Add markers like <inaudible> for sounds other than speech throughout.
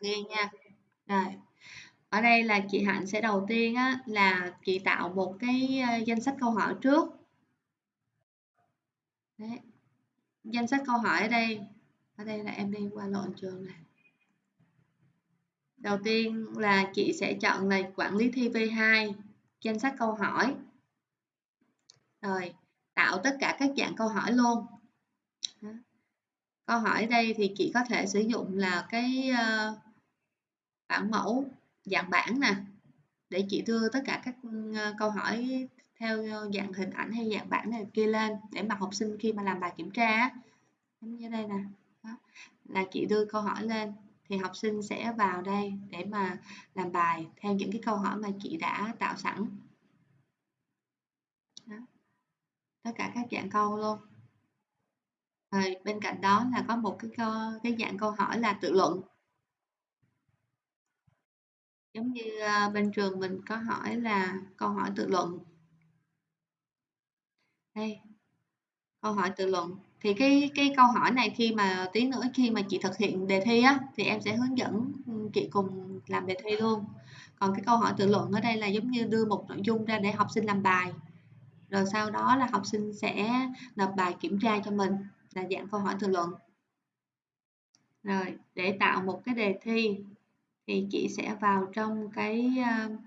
nghe nha. Rồi ở đây là chị Hạnh sẽ đầu tiên á, là chị tạo một cái ờ, danh sách câu hỏi trước. Đấy. danh sách câu hỏi ở đây ở đây là em đi qua lộn trường này. Đầu tiên là chị sẽ chọn là quản lý thi V2 danh sách câu hỏi. Rồi tạo tất cả các dạng câu hỏi luôn. Câu hỏi đây thì chị có thể sử dụng là cái uh, bản mẫu dạng bản nè để chị đưa tất cả các ờ, câu hỏi theo dạng hình ảnh hay dạng bản này kia lên để mà học sinh khi mà làm bài kiểm tra giống như đây nè đó. là chị đưa câu hỏi lên thì học sinh sẽ vào đây để mà làm bài theo những cái câu hỏi mà chị đã tạo sẵn đó. tất cả các dạng câu luôn rồi bên cạnh đó là có một cái câu, cái dạng câu hỏi là tự luận giống như ờ, bên trường mình có hỏi là câu hỏi tự luận. Đây, câu hỏi tự luận. Thì cái cái câu hỏi này khi mà, tí nữa khi mà chị thực hiện đề thi á, thì em sẽ hướng dẫn ừ, chị cùng làm đề thi luôn. Còn cái câu hỏi tự luận ở đây là giống như đưa một nội dung ra để học sinh làm bài. Rồi sau đó là học sinh sẽ nộp bài kiểm tra cho mình, là dạng câu hỏi tự luận. Rồi, để tạo một cái đề thi thì chị sẽ vào trong cái uh,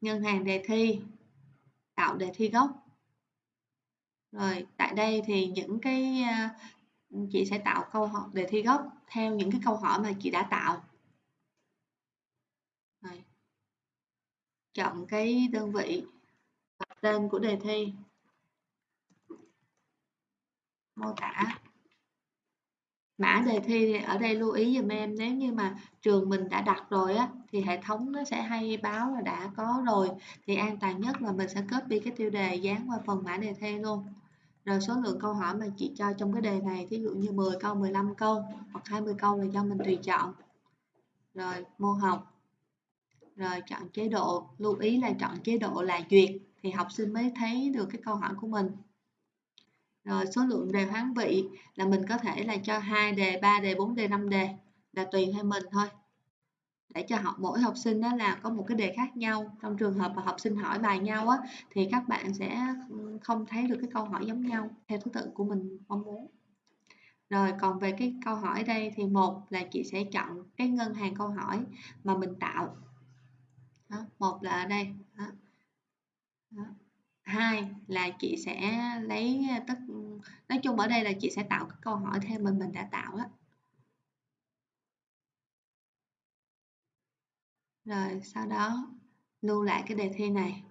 ngân hàng đề thi tạo đề thi gốc. Rồi tại đây thì những cái uh, chị sẽ tạo câu hỏi đề thi gốc theo những cái câu hỏi mà chị đã tạo. Rồi. chọn cái đơn vị tên của đề thi. Mô tả mã đề thi ở đây lưu ý dùm em, nếu như mà trường mình đã đặt rồi á, thì hệ thống nó sẽ hay báo là đã có rồi. Thì an toàn nhất là mình sẽ copy cái tiêu đề dán qua phần mã đề thi luôn. Rồi số lượng câu hỏi mà chị cho trong cái đề này, thí dụ như 10 câu 15 câu, hoặc 20 câu là do mình tùy chọn. Rồi, môn học. Rồi, chọn chế độ. Lưu ý là chọn chế độ là duyệt thì học sinh mới thấy được cái câu hỏi của mình rồi số lượng đề hoán vị là mình có thể là cho hai đề, 3 đề, 4 đề, 5 đề là tùy theo mình thôi. Để cho học mỗi học sinh đó là có một cái đề khác nhau. Trong trường hợp mà học sinh hỏi bài nhau á thì các bạn sẽ ừ, không thấy được cái câu hỏi giống nhau theo thứ tự của mình mong muốn. Rồi còn về cái câu hỏi đây thì một là chị sẽ chọn cái ngân hàng câu hỏi mà mình tạo. Đó, một là ở đây. Đó. Đó hai là chị sẽ lấy à, tất nói chung ở đây là chị sẽ tạo cái câu hỏi theo mình mình đã tạo đó rồi sau đó lưu lại cái đề thi này.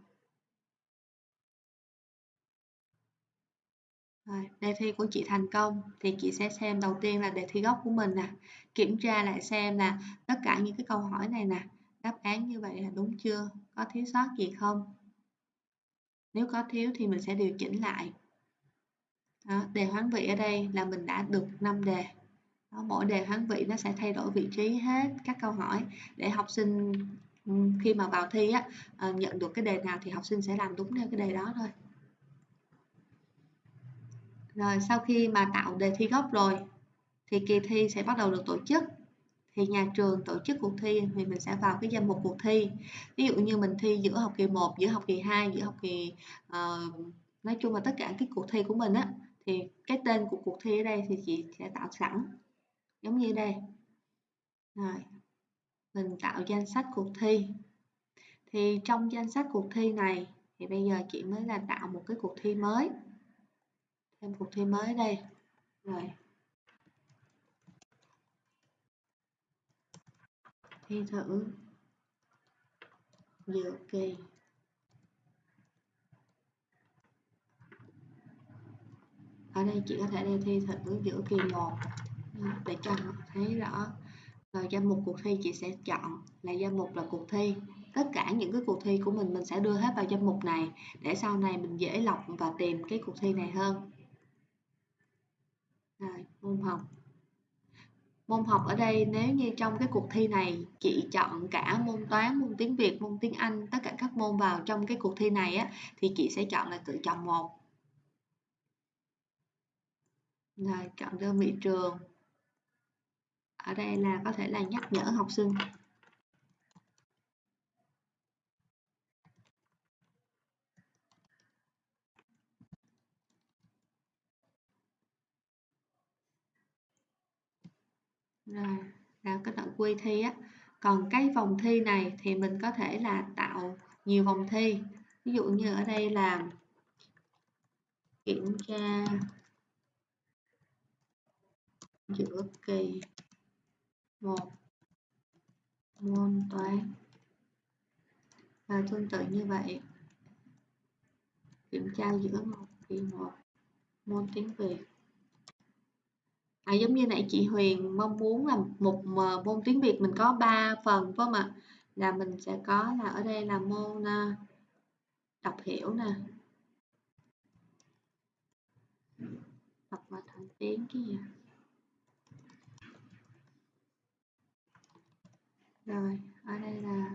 Rồi, đề thi của chị thành công thì chị sẽ xem đầu tiên là đề thi gốc của mình nè kiểm tra lại xem là tất cả những cái câu hỏi này nè đáp án như vậy là đúng chưa có thiếu sót gì không? Nếu có thiếu thì mình sẽ điều chỉnh lại. Đó, đề hoán vị ở đây là mình đã được 5 đề. Đó, mỗi đề hoán vị nó sẽ thay đổi vị trí hết các câu hỏi. Để học sinh ừ, khi mà vào thi á ờ, nhận được cái đề nào thì học sinh sẽ làm đúng theo cái đề đó thôi. Rồi sau khi mà tạo đề thi gốc rồi thì kỳ thi sẽ bắt đầu được tổ chức thì nhà trường tổ chức cuộc thi thì mình sẽ vào cái danh mục cuộc thi. Ví dụ như mình thi giữa học kỳ 1 giữa học kỳ 2 giữa học kỳ uh, nói chung là tất cả cái cuộc thi của mình á thì cái tên của cuộc thi ở đây thì chị sẽ tạo sẵn giống như đây. Rồi mình tạo danh sách cuộc thi. Thì trong danh sách cuộc thi này thì bây giờ chị mới là tạo một cái cuộc thi mới thêm cuộc thi mới đây. Rồi. Thi thử. Giữa kỳ. Ở đây chị có thể đi thi thử giữa kỳ 1 để cho thấy rõ. Rồi danh mục cuộc thi chị sẽ chọn là danh mục là cuộc thi. Tất cả những cái cuộc thi của mình mình sẽ đưa hết vào danh mục này. Để sau này mình dễ lọc và tìm cái cuộc thi này hơn. Rồi, môn học. Môn học ở đây nếu như trong cái cuộc thi này chị chọn cả môn toán, môn tiếng Việt, môn tiếng Anh, tất cả các môn vào trong cái cuộc thi này á thì chị sẽ chọn là tự chọn một. Rồi chọn đơn vị trường. ở đây là có thể là nhắc nhở học sinh rồi là cái đoạn quy thi á. Còn cái vòng thi này thì mình có thể là tạo nhiều vòng thi. Ví dụ như ở đây là kiểm tra giữa kỳ một môn toán và tương tự như vậy. Kiểm tra giữa một kỳ một môn tiếng Việt à, giống như nãy chị Huyền mong muốn là một ờ, môn tiếng Việt mình có 3 phần phải không ạ? Là mình sẽ có là ở đây là môn ờ, đọc hiểu nè. Đọc và thành tiếng cái gì rồi ở đây là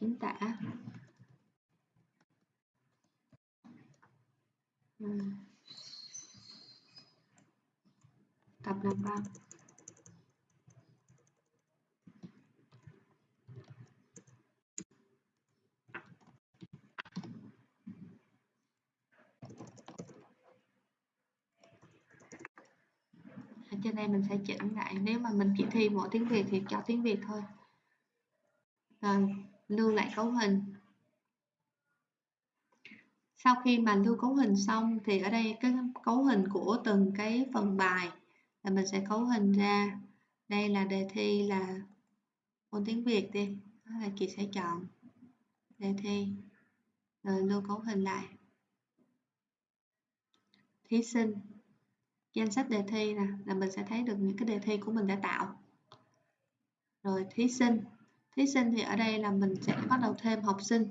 chính tả. Ừ. tập làm văn ở trên đây mình sẽ chỉnh lại. Nếu mà mình chỉ thi mỗi tiếng Việt thì cho tiếng Việt thôi. Rồi, lưu lại cấu hình. Sau khi mà lưu cấu hình xong thì ở đây cái cấu hình của từng cái phần bài là mình sẽ cấu hình ra. Đây là đề thi là môn tiếng Việt đi. Đó là chị sẽ chọn đề thi. Rồi lưu cấu hình lại. Thí sinh. Danh sách đề thi nè, là mình sẽ thấy được những cái đề thi của mình đã tạo. Rồi thí sinh. Thí sinh thì ở đây là mình sẽ bắt đầu thêm học sinh.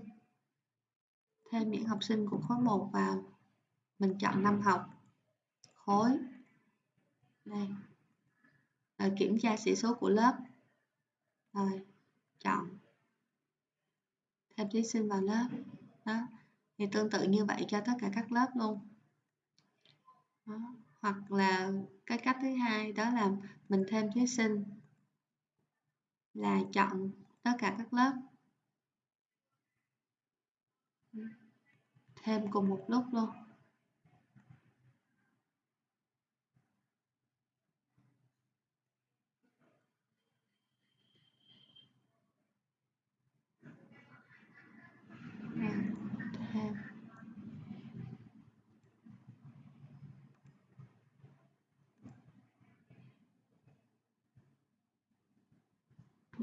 Thêm những học sinh của khối 1 vào. Mình chọn năm học. Khối đây. Rồi, kiểm tra sĩ số của lớp. Rồi, chọn. Thêm thí sinh vào lớp. Đó, thì tương tự như vậy cho tất cả các lớp luôn. Đó. hoặc là cái cách thứ hai đó là mình thêm thí sinh là chọn tất cả các lớp. Thêm cùng một lúc luôn.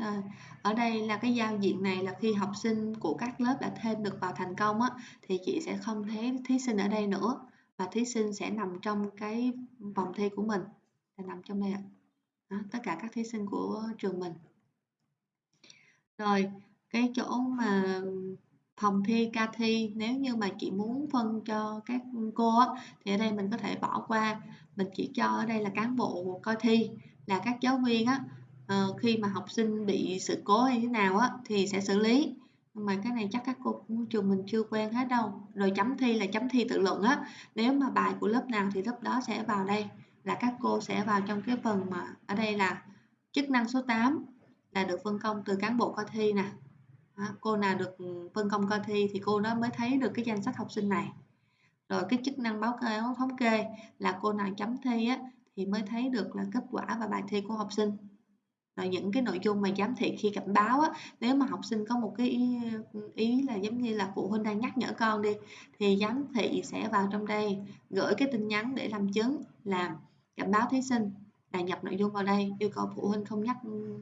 Rồi, ở đây là cái giao diện này là khi học sinh của các lớp đã thêm được vào thành công á, thì chị sẽ không thấy thí sinh ở đây nữa và thí sinh sẽ nằm trong cái vòng thi của mình là nằm trong đây ạ. Đó, tất cả các thí sinh của trường mình. Rồi, cái chỗ mà phòng thi ca thi nếu như mà chị muốn phân cho các cô á, thì ở đây mình có thể bỏ qua mình chỉ cho ở đây là cán bộ coi thi là các giáo viên á uh, khi mà học sinh bị sự cố hay thế nào á thì sẽ xử lý. Nhưng mà cái này chắc các cô của trường mình chưa quen hết đâu. Rồi chấm thi là chấm thi tự luận á. Nếu mà bài của lớp nào thì lớp đó sẽ vào đây là các cô sẽ vào trong cái phần mà ở đây là chức năng số 8 là được phân công từ cán bộ coi thi nè. Đó, cô nào được phân công coi thi thì cô đó mới thấy được cái danh sách học sinh này. Rồi cái chức năng báo cáo thống kê là cô nào chấm thi á thì mới thấy được là kết quả và bài thi của học sinh là những cái nội dung mà giám thị khi cảnh báo á, nếu mà học sinh có một cái ý, ý là giống như là phụ huynh đang nhắc nhở con đi thì giám thị sẽ vào trong đây gửi cái tin nhắn để làm chứng làm cảnh báo thí sinh là nhập nội dung vào đây yêu cầu phụ huynh không nhắc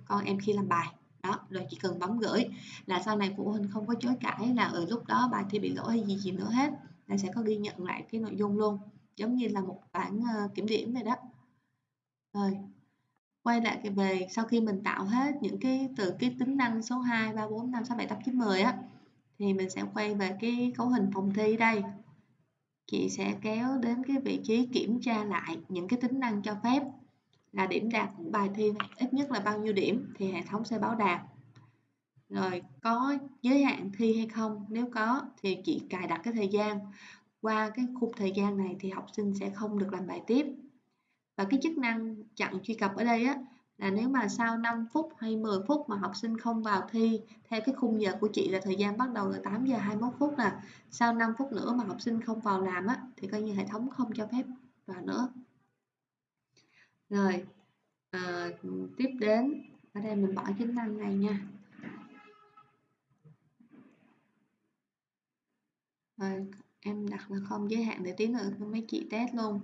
con em khi làm bài. Đó rồi chỉ cần bấm gửi là sau này phụ huynh không có chối cãi là ở lúc đó bài thi bị lỗi hay gì gì nữa hết là sẽ có ghi nhận lại cái nội dung luôn. Giống như là một bản uh, kiểm điểm vậy đó. Rồi quay lại cái về sau khi mình tạo hết những cái từ, cái tính năng số 2 3 4 5 6 7 8 9 10 á, thì mình sẽ quay về cái cấu hình phòng thi đây. Chị sẽ kéo đến cái vị trí kiểm tra lại những cái tính năng cho phép, là điểm đạt của bài thi ít nhất là bao nhiêu điểm thì hệ thống sẽ báo đạt. Rồi có giới hạn thi hay không, nếu có thì chị cài đặt cái thời gian. Qua cái khung thời gian này thì học sinh sẽ không được làm bài tiếp và cái chức năng chặn truy cập ở đây á là nếu mà sau 5 phút hay 10 phút mà học sinh không vào thi theo cái khung giờ của chị là thời gian bắt đầu là 8 giờ 21 phút nè sau 5 phút nữa mà học sinh không vào làm á thì coi như hệ thống không cho phép vào nữa. Rồi à, tiếp đến ở đây mình bỏ chức năng này nha. Rồi em đặt là không giới hạn để tí nữa mấy chị test luôn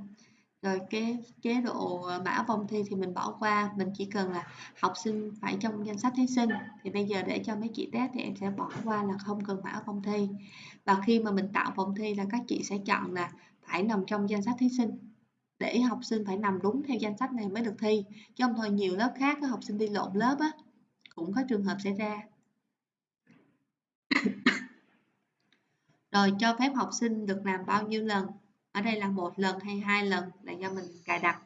rồi cái chế độ ờ, mã vòng thi thì mình bỏ qua. Mình chỉ cần là học sinh phải trong danh sách thí sinh. Thì bây giờ để cho mấy chị test thì em sẽ bỏ qua là không cần mã vòng thi. Và khi mà mình tạo vòng thi là các chị sẽ chọn là phải nằm trong danh sách thí sinh. Để học sinh phải nằm đúng theo danh sách này mới được thi. Chứ không thôi nhiều lớp khác có học sinh đi lộn lớp á, cũng có trường hợp xảy ra. <coughs> Rồi cho phép học sinh được làm bao nhiêu lần? Ở đây là một lần hay hai lần là do mình cài đặt.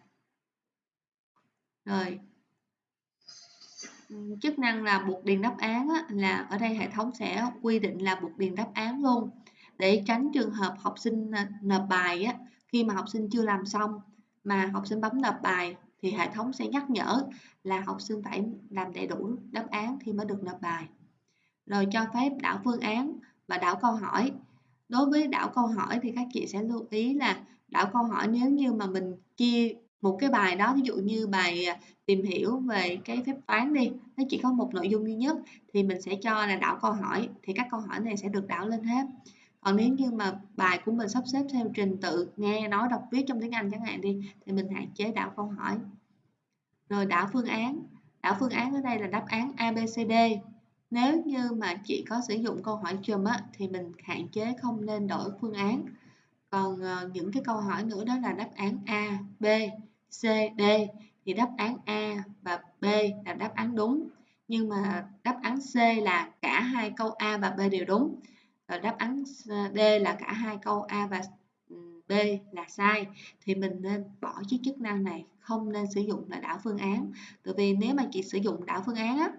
Rồi. Chức năng là buộc điền đáp án á, là ở đây hệ thống sẽ quy định là buộc điền đáp án luôn. Để tránh trường hợp học sinh ờ, nộp bài á, khi mà học sinh chưa làm xong mà học sinh bấm nộp bài thì hệ thống sẽ nhắc nhở là học sinh phải làm đầy đủ đáp án thì mới được nộp bài. Rồi cho phép đảo phương án và đảo câu hỏi đối với đảo câu hỏi thì các chị sẽ lưu ý là đảo câu hỏi nếu như mà mình chia một cái bài đó, ví dụ như bài à, tìm hiểu về cái phép toán đi, nó chỉ có một nội dung duy nhất thì mình sẽ cho là đảo câu hỏi, thì các câu hỏi này sẽ được đảo lên hết. Còn nếu như mà bài của mình sắp xếp theo trình tự, nghe, nói, đọc, viết trong tiếng Anh chẳng hạn đi, thì mình hạn chế đảo câu hỏi. Rồi đảo phương án, đảo phương án ở đây là đáp án ABCD nếu như mà chị có sử dụng câu hỏi chùm á, thì mình hạn chế không nên đổi phương án. Còn uh, những cái câu hỏi nữa đó là đáp án A, B, C, D. Thì đáp án A và B là đáp án đúng. Nhưng mà đáp án C là cả hai câu A và B đều đúng. Và đáp án D là cả hai câu A và ừ, B là sai. Thì mình nên bỏ chiếc chức năng này không nên sử dụng là đảo phương án. Bởi vì nếu mà chị sử dụng đảo phương án á,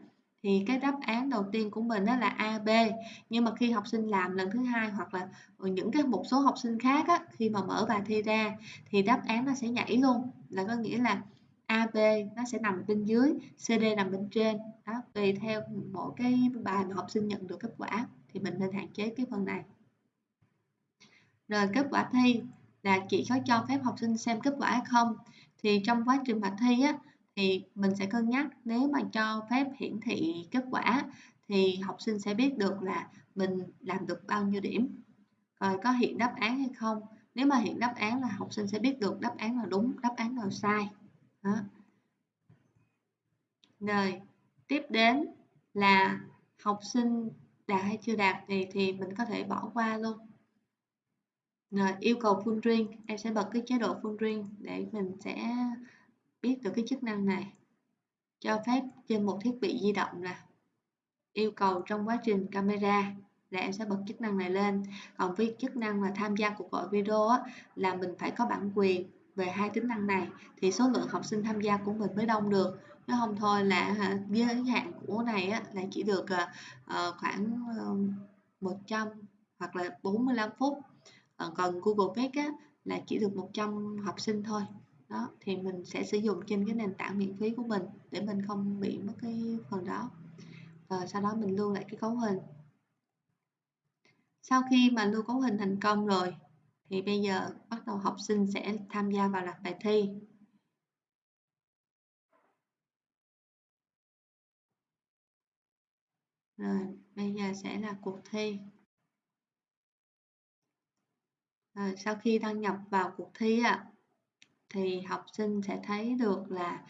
thì cái đáp án đầu tiên của mình đó là A, B. Nhưng mà khi học sinh làm lần thứ hai hoặc là những cái một số học sinh khác á, khi mà mở bài thi ra thì đáp án nó sẽ nhảy luôn. Là có nghĩa là A, B nó sẽ nằm bên dưới CD nằm bên trên. Đó tùy theo mỗi cái bài mà học sinh nhận được kết quả thì mình nên hạn chế cái phần này. Rồi kết quả thi là chỉ có cho phép học sinh xem kết quả hay không. Thì trong quá trình bài thi á thì mình sẽ cân nhắc. Nếu mà cho phép hiển thị kết quả thì học sinh sẽ biết được là mình làm được bao nhiêu điểm, rồi có hiện đáp án hay không. Nếu mà hiện đáp án là học sinh sẽ biết được đáp án là đúng, đáp án là sai. Đó. rồi, tiếp đến là học sinh đạt hay chưa đạt thì thì mình có thể bỏ qua luôn. Rồi, yêu cầu full riêng em sẽ bật cái chế độ full riêng để mình sẽ biết được cái chức năng này. Cho phép trên một thiết bị di động là yêu cầu trong quá trình camera là em sẽ bật chức năng này lên. Còn với chức năng là tham gia cuộc gọi video á, là mình phải có bản quyền về hai tính năng này thì số lượng học sinh tham gia của mình mới đông được. Nếu không thôi là giới hạn của này á, là chỉ được uh, khoảng ờ, uh, 100 hoặc là 45 phút. Còn Google Meet á, là chỉ được 100 học sinh thôi đó, thì mình sẽ sử dụng trên cái nền tảng miễn phí của mình để mình không bị mất cái phần đó. Và sau đó mình lưu lại cái cấu hình. Sau khi mà lưu cấu hình thành công rồi, thì bây giờ bắt đầu học sinh sẽ tham gia vào loạt bài thi. Rồi, bây giờ sẽ là cuộc thi. Rồi, sau khi đăng nhập vào cuộc thi ạ thì học sinh sẽ thấy được là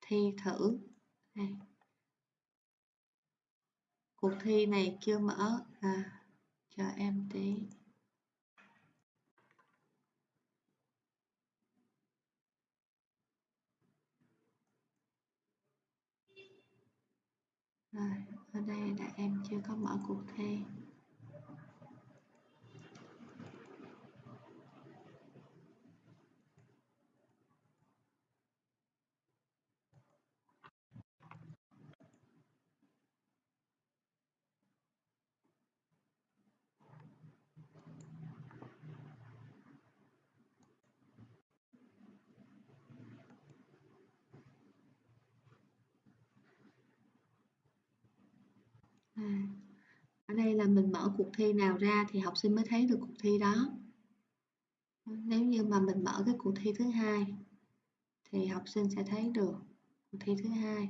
thi thử. Đây. cuộc thi này chưa mở. À, cho em tí. Rồi ở đây là em chưa có mở cuộc thi. À, ở đây là mình mở cuộc thi nào ra thì học sinh mới thấy được cuộc thi đó. Nếu như mà mình mở cái cuộc thi thứ hai thì học sinh sẽ thấy được cuộc thi thứ hai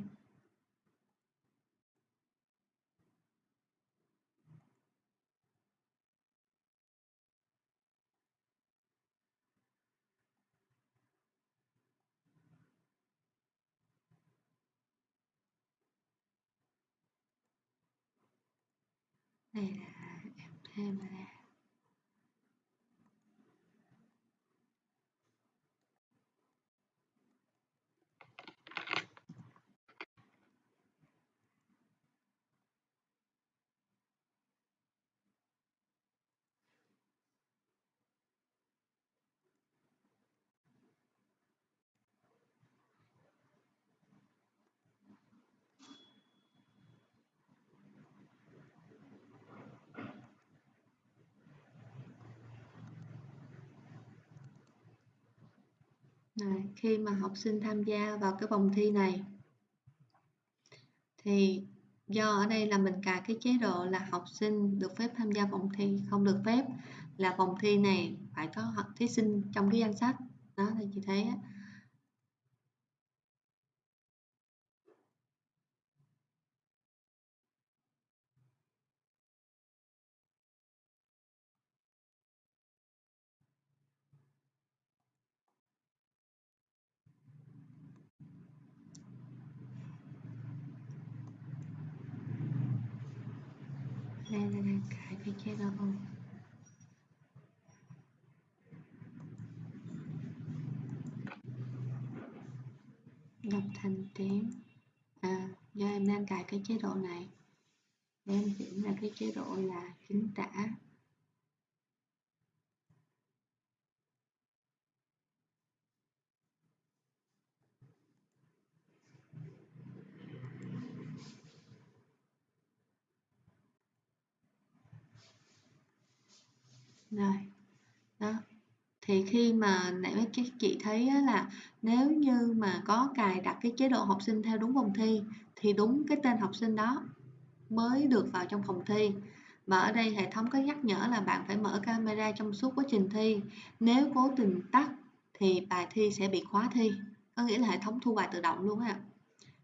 đây là em này, khi mà học sinh tham gia vào cái vòng thi này thì do ở đây là mình cài cái chế độ là học sinh được phép tham gia vòng thi không được phép là vòng thi này phải có thí sinh trong cái danh sách. Đó thì chị thấy á, đây là cài cái chế độ đọc thành tiếng. À do em đang cài cái chế độ này. Để em chuyển là cái chế độ là chính tả. Rồi. Đó. Thì khi mà nãy mấy các chị thấy là nếu như mà có cài đặt cái chế độ học sinh theo đúng vòng thi, thì đúng cái tên học sinh đó mới được vào trong phòng thi. Mà ở đây hệ thống có nhắc nhở là bạn phải mở camera trong suốt quá trình thi. Nếu cố tình tắt thì bài thi sẽ bị khóa thi. Có nghĩa là hệ thống thu bài tự động luôn ạ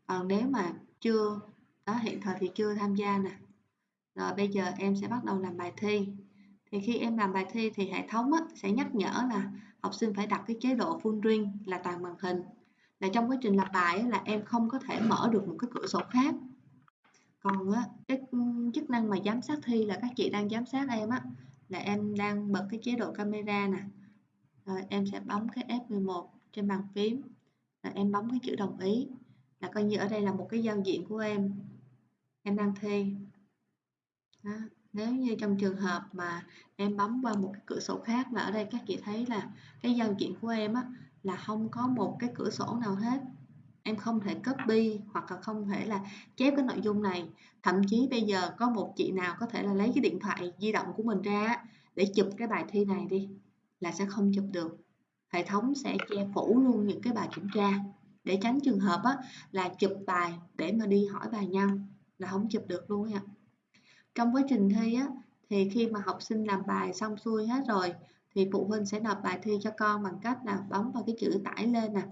còn nếu mà chưa, đó, hiện thời thì chưa tham gia nè. Rồi bây giờ em sẽ bắt đầu làm bài thi thì khi em làm bài thi thì hệ thống á, sẽ nhắc nhở là học sinh phải đặt cái chế độ full screen là toàn màn hình. Là trong quá trình làm bài á, là em không có thể mở được một cái cửa sổ khác. Còn á, cái chức năng mà giám sát thi là các chị đang giám sát em á là em đang bật cái chế độ camera nè. Rồi em sẽ bấm cái F11 trên bàn phím rồi em bấm cái chữ đồng ý là coi như ở đây là một cái giao diện của em. Em đang thi. Đó nếu như trong trường hợp mà em bấm qua một cái cửa sổ khác và ở đây các chị thấy là cái giao diện của em á là không có một cái cửa sổ nào hết. Em không thể copy hoặc là không thể là chép cái nội dung này. Thậm chí bây giờ có một chị nào có thể là lấy cái điện thoại di động của mình ra để chụp cái bài thi này đi là sẽ không chụp được. Hệ thống sẽ che phủ luôn những cái bài kiểm tra. Để tránh trường hợp á, là chụp bài để mà đi hỏi bài nhau là không chụp được luôn ạ trong quá trình thi á, thì khi mà học sinh làm bài xong xuôi hết rồi thì phụ huynh sẽ nộp bài thi cho con bằng cách là bấm vào cái chữ tải lên nè.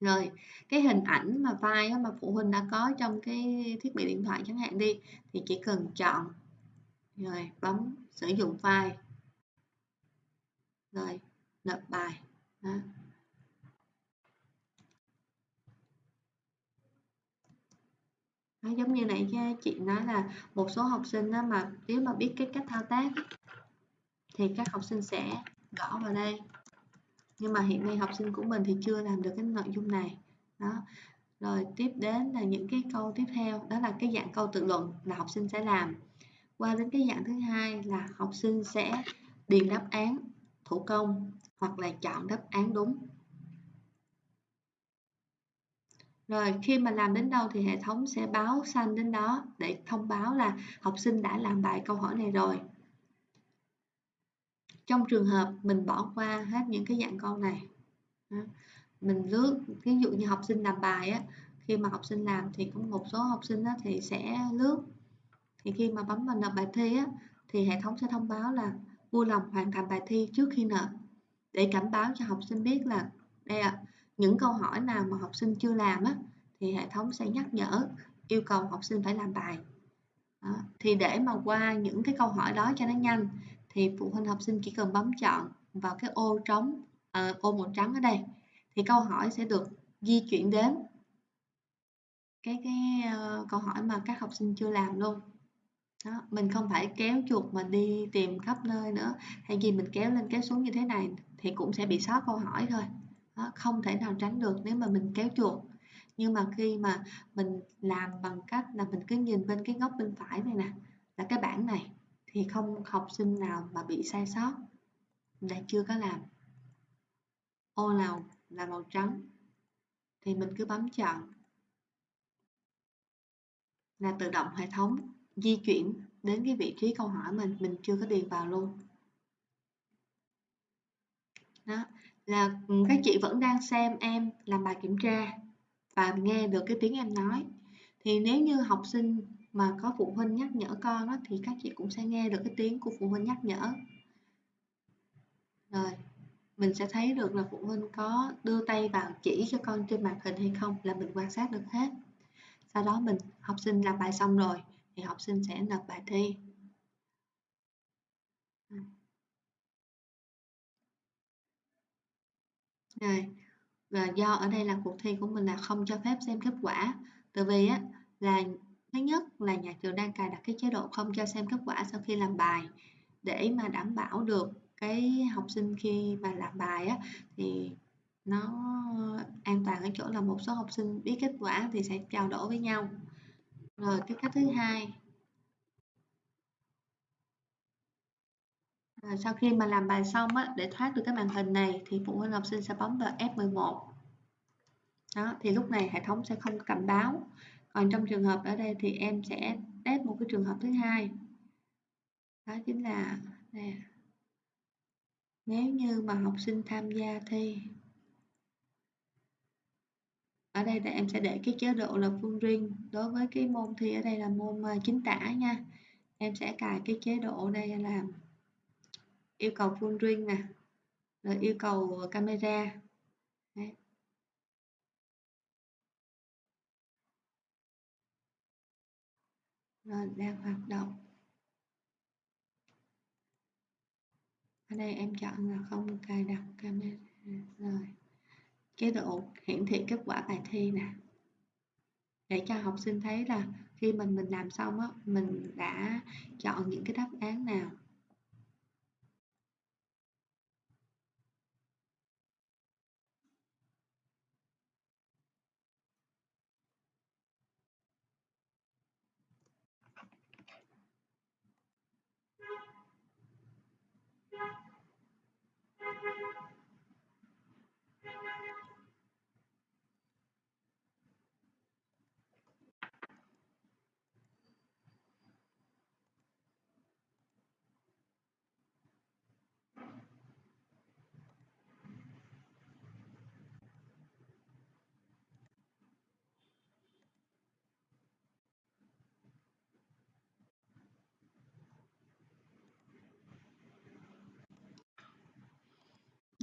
Rồi cái hình ảnh mà file mà phụ huynh đã có trong cái thiết bị điện thoại chẳng hạn đi thì chỉ cần chọn rồi bấm sử dụng file rồi nộp bài. Đó. Đó, giống như nãy chị nói là một số học sinh đó mà nếu mà biết cái cách thao tác thì các học sinh sẽ gõ vào đây. Nhưng mà hiện nay học sinh của mình thì chưa làm được cái nội dung này. Đó. Rồi tiếp đến là những cái câu tiếp theo đó là cái dạng câu tự luận là học sinh sẽ làm. Qua đến cái dạng thứ hai là học sinh sẽ điền đáp án thủ công hoặc là chọn đáp án đúng. Rồi khi mà làm đến đâu thì hệ thống sẽ báo xanh đến đó để thông báo là học sinh đã làm bài câu hỏi này rồi. Trong trường hợp mình bỏ qua hết những cái dạng câu này, mình lướt, ví dụ như học sinh làm bài á, khi mà học sinh làm thì cũng một số học sinh á, thì sẽ lướt thì khi mà bấm vào nộp bài thi á, thì hệ thống sẽ thông báo là vui lòng hoàn thành bài thi trước khi nộp để cảnh báo cho học sinh biết là đây ạ những câu hỏi nào mà học sinh chưa làm á thì hệ thống sẽ nhắc nhở yêu cầu học sinh phải làm bài đó. thì để mà qua những cái câu hỏi đó cho nó nhanh thì phụ huynh học sinh chỉ cần bấm chọn vào cái ô trống à, ô màu trắng ở đây thì câu hỏi sẽ được di chuyển đến cái cái uh, câu hỏi mà các học sinh chưa làm luôn đó, mình không phải kéo chuột mà đi tìm khắp nơi nữa hay gì mình kéo lên kéo xuống như thế này thì cũng sẽ bị sót câu hỏi thôi đó, không thể nào tránh được nếu mà mình kéo chuột. Nhưng mà khi mà mình làm bằng cách là mình cứ nhìn bên cái góc bên phải này nè là cái bảng này thì không học sinh nào mà bị sai sót là chưa có làm. Ô nào là màu trắng thì mình cứ bấm chọn. Là tự động hệ thống di chuyển đến cái vị trí câu hỏi mình mình chưa có điền vào luôn. Đó là ừ, các chị vẫn đang xem em làm bài kiểm tra và nghe được cái tiếng em nói. Thì nếu như học sinh mà có phụ huynh nhắc nhở con đó, thì các chị cũng sẽ nghe được cái tiếng của phụ huynh nhắc nhở. Rồi mình sẽ thấy được là phụ huynh có đưa tay vào chỉ cho con trên màn hình hay không là mình quan sát được hết. Sau đó mình học sinh làm bài xong rồi thì học sinh sẽ nộp bài thi. Rồi. Và do ở đây là cuộc thi của mình là không cho phép xem kết quả. Tại vì á, là thứ nhất là nhà trường đang cài đặt cái chế độ không cho xem kết quả sau khi làm bài. Để mà đảm bảo được cái học sinh khi mà làm bài á, thì nó an toàn ở chỗ là một số học sinh biết kết quả thì sẽ trao đổi với nhau. Rồi cái cách thứ hai À, sau khi mà làm bài xong á để thoát được cái màn hình này thì phụ huynh học sinh sẽ bấm vào F11 đó thì lúc này hệ thống sẽ không cảnh báo. Còn trong trường hợp ở đây thì em sẽ test một cái trường hợp thứ hai. Đó chính là nè nếu như mà học sinh tham gia thi ở đây là em sẽ để cái chế độ là phương riêng đối với cái môn thi ở đây là môn à, chính tả nha. Em sẽ cài cái chế độ đây là yêu cầu full ring nè, rồi yêu cầu ờ, camera. Đấy. rồi, đang hoạt động. Ở đây em chọn là không cài đặt camera. Rồi, chế độ hiển thị kết quả bài thi nè. Để cho học sinh thấy là khi mình mình làm xong á, mình đã chọn những cái đáp án nào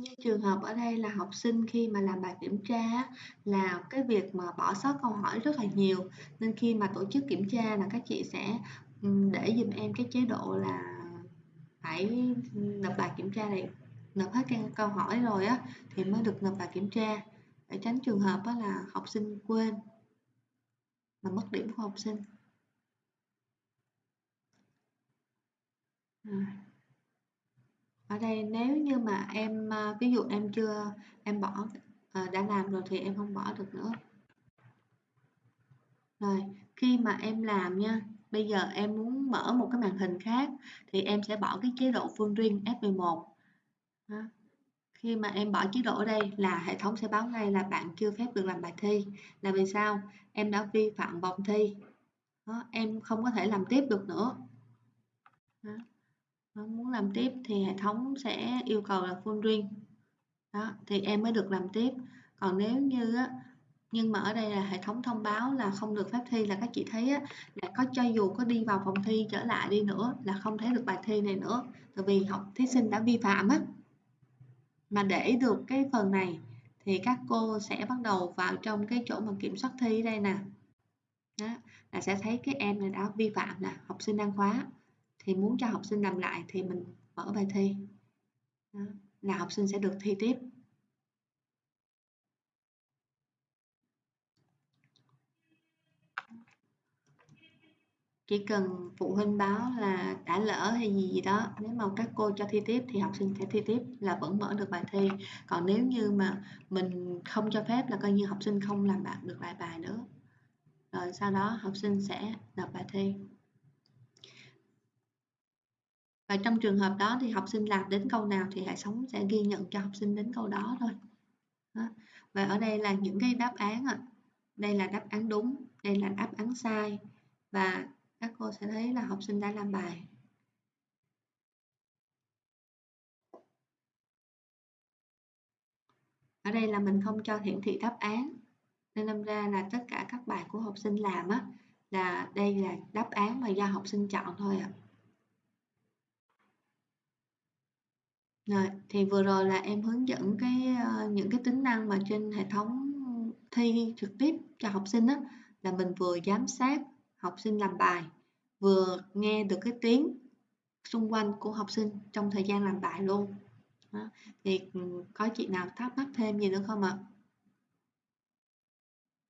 như trường hợp ở đây là học sinh khi mà làm bài kiểm tra là cái việc mà bỏ sót câu hỏi rất là nhiều. Nên khi mà tổ chức kiểm tra là các chị sẽ để giùm em cái chế độ là phải nộp bài kiểm tra này, nộp hết các câu hỏi rồi á, thì mới được nộp bài kiểm tra. Để tránh trường hợp đó là học sinh quên mà mất điểm của học sinh. Rồi ở đây nếu như mà em à, ví dụ em chưa, em bỏ à, đã làm rồi thì em không bỏ được nữa. Rồi, khi mà em làm nha, bây giờ em muốn mở một cái màn hình khác thì em sẽ bỏ cái chế độ phương riêng F11 đó. khi mà em bỏ chế độ ở đây là hệ thống sẽ báo ngay là bạn chưa phép được làm bài thi. Là vì sao? Em đã vi phạm vòng thi. Đó. em không có thể làm tiếp được nữa. Đó muốn làm tiếp thì hệ thống sẽ yêu cầu là full ring. Đó thì em mới được làm tiếp. Còn nếu như á, nhưng mà ở đây là hệ thống thông báo là không được phép thi là các chị thấy á, là có cho dù có đi vào phòng thi trở lại đi nữa là không thấy được bài thi này nữa. Tại vì học thí sinh đã vi phạm á. Mà để được cái phần này thì các cô sẽ bắt đầu vào trong cái chỗ mà kiểm soát thi đây nè. Đó, là sẽ thấy cái em này đã vi phạm nè học sinh đăng khóa thì muốn cho học sinh làm lại thì mình mở bài thi. Đó, là học sinh sẽ được thi tiếp. Chỉ cần phụ huynh báo là đã lỡ hay gì gì đó nếu mà các cô cho thi tiếp thì học sinh sẽ thi tiếp là vẫn mở được bài thi. Còn nếu như mà mình không cho phép là coi như học sinh không làm bạn được lại bài nữa. Rồi sau đó học sinh sẽ nộp bài thi và trong trường hợp đó thì học sinh làm đến câu nào thì hệ thống sẽ ghi nhận cho học sinh đến câu đó thôi đó. và ở đây là những cái đáp án ạ đây là đáp án đúng, đây là đáp án sai, và các cô sẽ thấy là học sinh đã làm bài ở đây là mình không cho hiển thị đáp án, nên đâm ra là tất cả các bài của học sinh làm á, là đây là đáp án mà do học sinh chọn thôi ạ à. Rồi, thì vừa rồi là em hướng dẫn cái ờ, những cái tính năng mà trên hệ thống thi trực tiếp cho học sinh á là mình vừa giám sát học sinh làm bài vừa nghe được cái tiếng xung quanh của học sinh trong thời gian làm bài luôn đó. thì ừ, có chị nào thắc mắc thêm gì nữa không ạ